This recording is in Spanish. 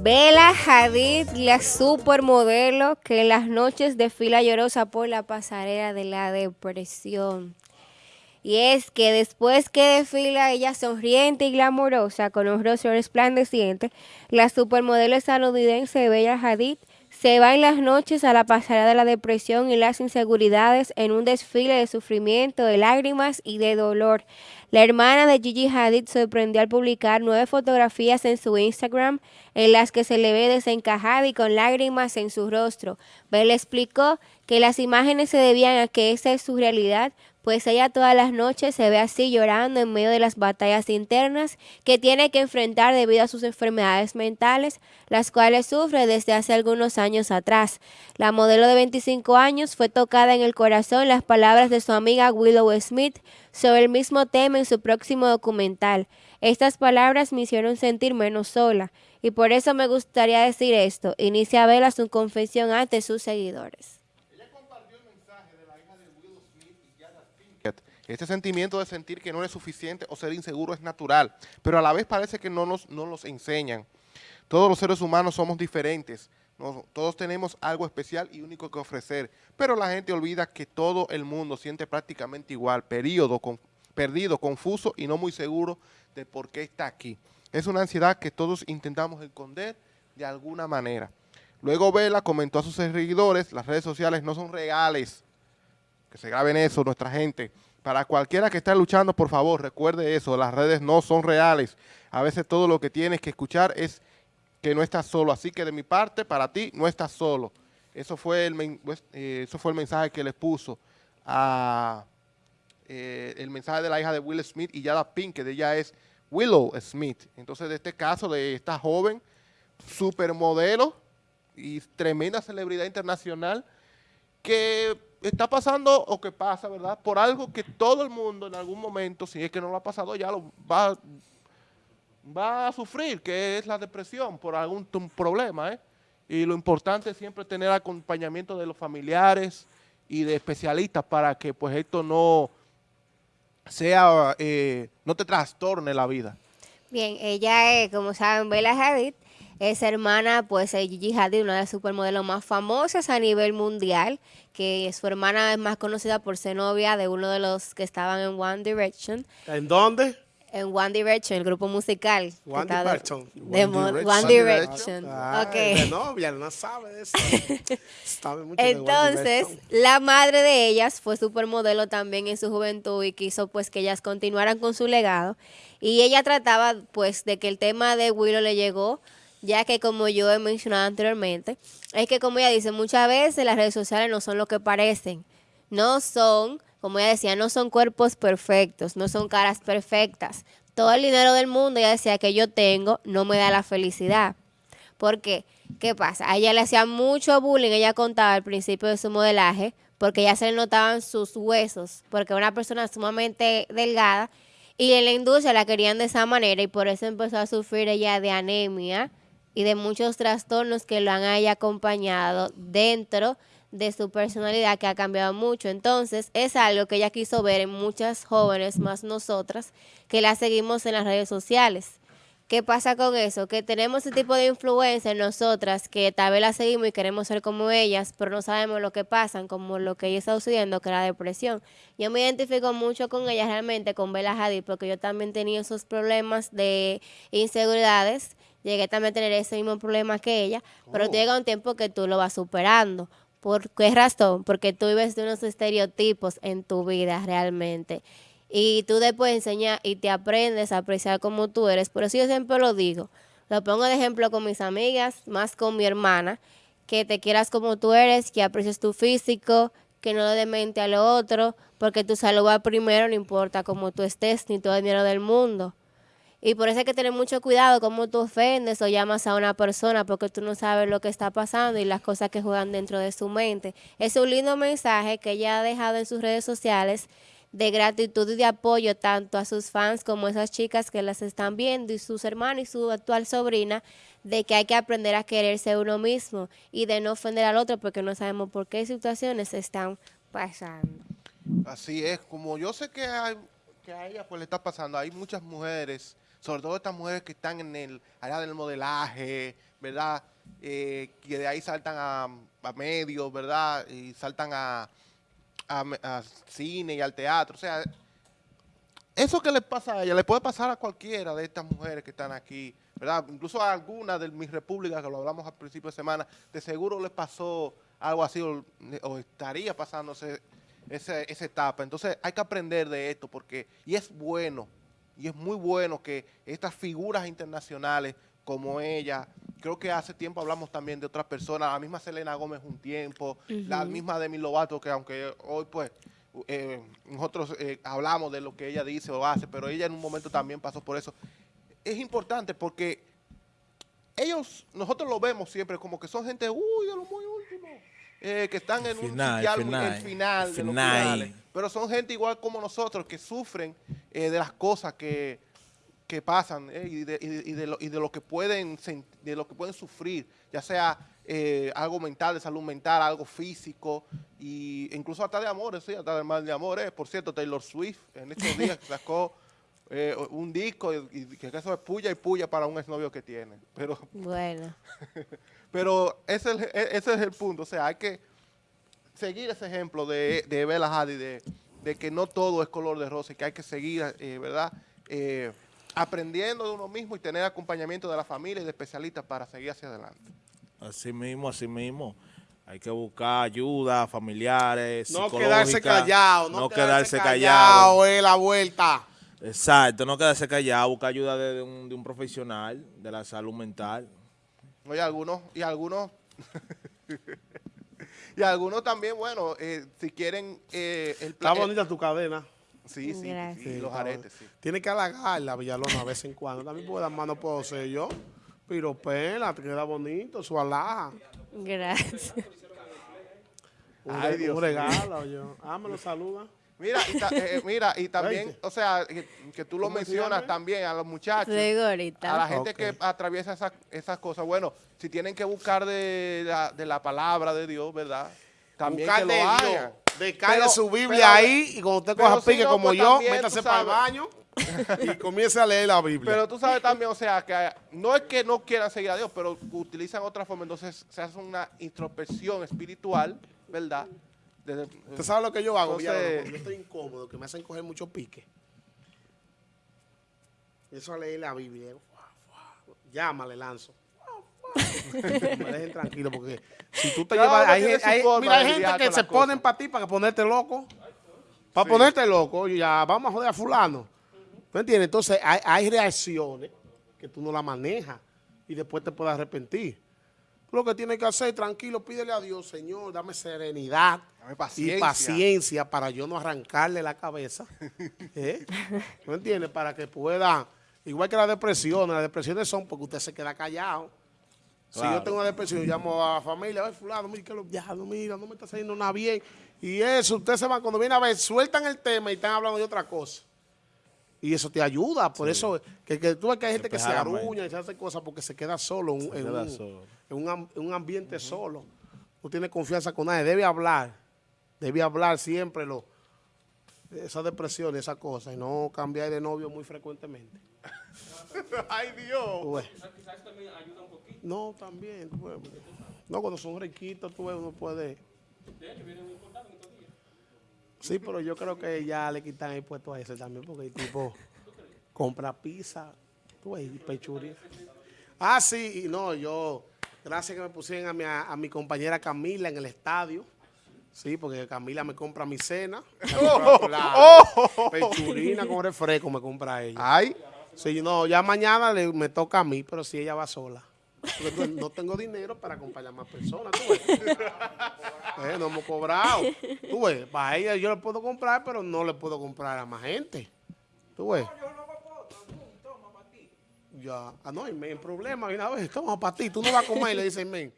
Bella Hadid, la supermodelo que en las noches desfila llorosa por la pasarela de la depresión. Y es que después que desfila ella sonriente y glamurosa con un rostro resplandeciente, la supermodelo estadounidense Bella Hadid se va en las noches a la pasarela de la depresión y las inseguridades en un desfile de sufrimiento, de lágrimas y de dolor. La hermana de Gigi Hadid sorprendió al publicar nueve fotografías en su Instagram en las que se le ve desencajada y con lágrimas en su rostro. Bella explicó que las imágenes se debían a que esa es su realidad, pues ella todas las noches se ve así llorando en medio de las batallas internas que tiene que enfrentar debido a sus enfermedades mentales, las cuales sufre desde hace algunos años atrás. La modelo de 25 años fue tocada en el corazón las palabras de su amiga Willow Smith sobre el mismo tema en su próximo documental. Estas palabras me hicieron sentir menos sola, y por eso me gustaría decir esto. Inicia Vela su confesión ante sus seguidores. Este sentimiento de sentir que no es suficiente o ser inseguro es natural, pero a la vez parece que no nos, no nos enseñan. Todos los seres humanos somos diferentes, todos tenemos algo especial y único que ofrecer, pero la gente olvida que todo el mundo siente prácticamente igual, periodo, perdido, confuso y no muy seguro de por qué está aquí. Es una ansiedad que todos intentamos esconder de alguna manera. Luego Vela comentó a sus seguidores, las redes sociales no son reales, que se graben eso nuestra gente, para cualquiera que esté luchando, por favor, recuerde eso, las redes no son reales. A veces todo lo que tienes que escuchar es que no estás solo. Así que de mi parte, para ti, no estás solo. Eso fue el, pues, eh, eso fue el mensaje que les puso a eh, el mensaje de la hija de Will Smith y Yada Pink, que de ella es Willow Smith. Entonces, de este caso de esta joven supermodelo y tremenda celebridad internacional que está pasando o que pasa, ¿verdad? Por algo que todo el mundo en algún momento, si es que no lo ha pasado ya, lo va, va a sufrir, que es la depresión por algún problema, ¿eh? Y lo importante es siempre tener acompañamiento de los familiares y de especialistas para que pues esto no sea, eh, no te trastorne la vida. Bien, ella es, como saben, Bella Hadid, es hermana, pues, de Gigi Hadid, una de las supermodelos más famosas a nivel mundial, que su hermana es más conocida por ser novia de uno de los que estaban en One Direction. ¿En dónde? En One Direction, el grupo musical. One Direction. De, One, Direction. De novia, no sabe eso. Entonces, la madre de ellas fue supermodelo también en su juventud y quiso pues que ellas continuaran con su legado. Y ella trataba pues de que el tema de Willow le llegó ya que como yo he mencionado anteriormente, es que como ella dice, muchas veces las redes sociales no son lo que parecen, no son, como ella decía, no son cuerpos perfectos, no son caras perfectas. Todo el dinero del mundo, ella decía, que yo tengo, no me da la felicidad. ¿Por qué? ¿Qué pasa? A ella le hacía mucho bullying, ella contaba al principio de su modelaje, porque ya se le notaban sus huesos, porque era una persona sumamente delgada, y en la industria la querían de esa manera, y por eso empezó a sufrir ella de anemia, y de muchos trastornos que lo han acompañado dentro de su personalidad que ha cambiado mucho. Entonces, es algo que ella quiso ver en muchas jóvenes, más nosotras, que la seguimos en las redes sociales. ¿Qué pasa con eso? Que tenemos ese tipo de influencia en nosotras, que tal vez la seguimos y queremos ser como ellas, pero no sabemos lo que pasan, como lo que ella está sucediendo, que es la depresión. Yo me identifico mucho con ella realmente, con Bella Hadid, porque yo también tenía esos problemas de inseguridades llegué también a tener ese mismo problema que ella, pero oh. llega un tiempo que tú lo vas superando. ¿Por qué razón? Porque tú vives de unos estereotipos en tu vida realmente. Y tú después enseñas y te aprendes a apreciar como tú eres. Por eso yo siempre lo digo. Lo pongo de ejemplo con mis amigas, más con mi hermana, que te quieras como tú eres, que aprecies tu físico, que no le mente a lo otro, porque tu salud va primero, no importa cómo tú estés, ni todo el dinero del mundo. Y por eso hay que tener mucho cuidado cómo tú ofendes o llamas a una persona porque tú no sabes lo que está pasando y las cosas que juegan dentro de su mente. Es un lindo mensaje que ella ha dejado en sus redes sociales de gratitud y de apoyo tanto a sus fans como a esas chicas que las están viendo y sus hermanos y su actual sobrina de que hay que aprender a quererse uno mismo y de no ofender al otro porque no sabemos por qué situaciones están pasando. Así es, como yo sé que, que a ella pues le está pasando, hay muchas mujeres sobre todo estas mujeres que están en el área del modelaje, ¿verdad? Eh, que de ahí saltan a, medios, ¿verdad? Y saltan a, cine y al teatro. O sea, eso que le pasa a ella, le puede pasar a cualquiera de estas mujeres que están aquí, ¿verdad? Incluso a algunas de mis repúblicas, que lo hablamos al principio de semana, de seguro le pasó algo así o, estaría pasándose esa etapa. Entonces hay que aprender de esto porque, y es bueno, y es muy bueno que estas figuras internacionales como ella, creo que hace tiempo hablamos también de otras personas, la misma Selena Gómez un tiempo, la misma Demi Lovato, que aunque hoy pues eh, nosotros eh, hablamos de lo que ella dice o hace, pero ella en un momento también pasó por eso. Es importante porque ellos, nosotros lo vemos siempre como que son gente, uy, de lo muy último, eh, que están en un Final, sitial, final, el final, de los final. finales. Pero son gente igual como nosotros que sufren eh, de las cosas que, que pasan eh, y, de, y de- y de lo, y de lo que pueden de lo que pueden sufrir, ya sea eh, algo mental, de salud mental, algo físico, y incluso hasta de amores, sí, hasta de mal de amores. Por cierto, Taylor Swift en estos días sacó eh, un disco y, y que eso es puya y puya para un exnovio que tiene. Pero Bueno, pero ese es, el, e- ese es el punto. O sea, hay que seguir ese ejemplo de, de Bella Hadid, de, de que no todo es color de rosa y que hay que seguir, eh, ¿verdad? Eh, aprendiendo de uno mismo y tener acompañamiento de la familia y de especialistas para seguir hacia adelante. Así mismo, así mismo. Hay que buscar ayuda, familiares, No quedarse callado, no, no quedarse, quedarse callado, callado. es la vuelta. Exacto, no quedarse callado, buscar ayuda de, de un, de un profesional de la salud mental. Oye, algunos, y algunos, y algunos también, bueno, eh, si quieren eh, el Está bonita tu cadena. Sí, sí, sí, los aretes, sí. Tienes que halagarla, Villalona, a vez en cuando. También puedo dar mano, puedo ser yo. Pero pela, te queda bonito, su alhaja. gracias. Un, Ay, Dios un regalo, yo. Ah, me lo saluda. Mira, y, ta- eh, mira, y también, o sea, que, que tú lo ¿Cómo se mencionas también a los muchachos. Luego A la gente que atraviesa esas, esas cosas, bueno, si tienen que buscar de la, de la palabra de Dios, ¿verdad? También Buscar que lo de hagan. Su Biblia pero- ahí y cuando usted coja si pique no, como pues yo, también, métase para el baño y comience a leer la Biblia. Pero tú sabes también, o sea, que no es que no quieran seguir a Dios, pero utilizan otra forma, entonces se hace una introspección espiritual, ¿verdad? Desde- ¿Usted sabe lo que yo hago, Entonces- yo estoy incómodo, que me hacen coger mucho pique. Eso a leer la Biblia. Fuá, fuá. Llama, le lanzo. Me dejen tranquilo, porque si tú te llevas... Hay, mira, hay gente que se ponen para ti, para ponerte loco. Para ponerte loco, ya vamos a joder a fulano. ¿Me entiendes? Entonces, hay, hay reacciones que tú no las manejas y después te puedes arrepentir. Lo que tienes que hacer, tranquilo, pídele a Dios, Señor, dame serenidad Dame y paciencia. para yo no arrancarle la cabeza. ¿eh? ¿No entiendes? Para que pueda, igual que la depresión, las depresiones son porque usted se queda callado. Si yo tengo una depresión, llamo a la familia, ay, fulano, mira, que lo, ya, no, mira, no me está saliendo nada bien. Y eso, usted se va, cuando viene a ver, sueltan el tema y están hablando de otra cosa. Y eso te ayuda, por eso, que, que tú ves que hay gente que se aruña y se hace cosas porque se queda solo en, en queda un, solo. en un en un ambiente solo. No tiene confianza con nadie, debe hablar, debe hablar siempre lo, esa depresión y esas cosas, y no cambiar de novio muy frecuentemente. Ay, Dios. Ves. No, también. tú ves. No, cuando son riquitos, tú ves, uno puede... Sí, pero yo creo que ya le quitan el puesto a ese también, porque el tipo compra pizza, tú ves, y pechuri. Ah, sí, y no, yo, gracias que me pusieron a mi, a, mi compañera Camila en el estadio. Sí, porque Camila me compra mi cena. compra la Pechurina con refresco me compra ella. Ay, Sí, no, ya mañana le- me toca a mí, pero si ella va sola. Porque no tengo dinero para acompañar más personas, tú ves. Eh, no hemos cobrado. Tú ves, para ella yo le puedo comprar, pero no le puedo comprar a más gente. Tú ves. Ya, ah, no, hay problema, una vez, toma para ti, tú no vas a comer, le dice men.